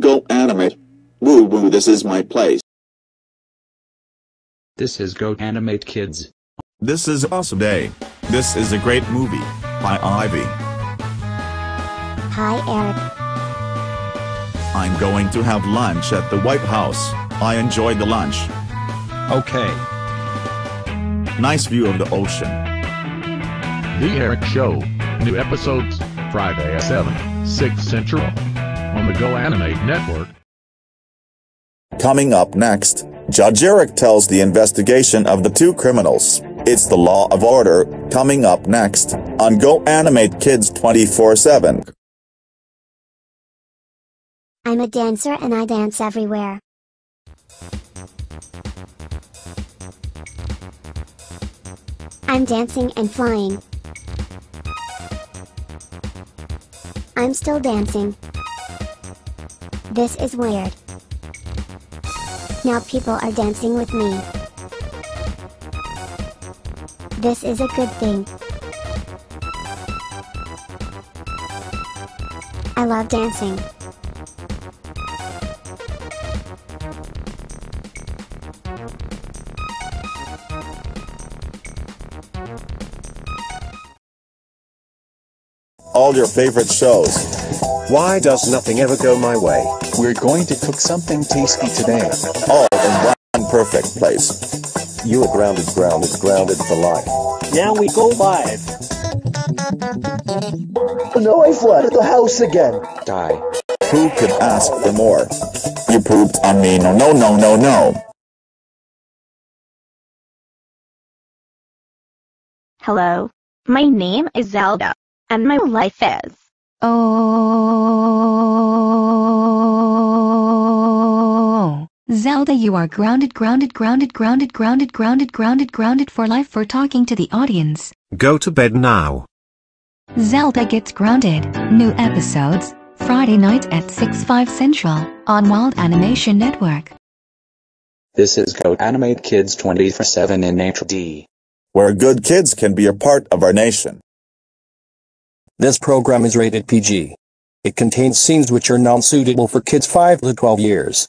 Go animate. Woo woo this is my place. This is Go Animate Kids. This is Awesome Day. This is a great movie. Hi Ivy. Hi, Eric. I'm going to have lunch at the White House. I enjoyed the lunch. Okay. Nice view of the ocean. The Eric Show. New episodes, Friday at 7, 6 Central. On the Go Animate Network. Coming up next, Judge Eric tells the investigation of the two criminals. It's the law of order, coming up next, on Go Animate Kids 24-7. I'm a dancer and I dance everywhere. I'm dancing and flying. I'm still dancing. This is weird. Now people are dancing with me. This is a good thing. I love dancing. All your favorite shows. Why does nothing ever go my way? We're going to cook something tasty today. All in one perfect place. You are grounded, grounded, grounded for life. Now we go live. No, I flooded the house again. Die. Who could ask for more? You pooped on me. No, no, no, no, no. Hello. My name is Zelda, and my life is. Oh. Zelda, you are grounded, grounded, grounded, grounded, grounded, grounded, grounded, grounded for life for talking to the audience. Go to bed now. Zelda gets grounded. New episodes, Friday night at 6 5 Central, on Wild Animation Network. This is Go Animate Kids 24-7 in HD. Where good kids can be a part of our nation. This program is rated PG. It contains scenes which are non-suitable for kids 5 to 12 years.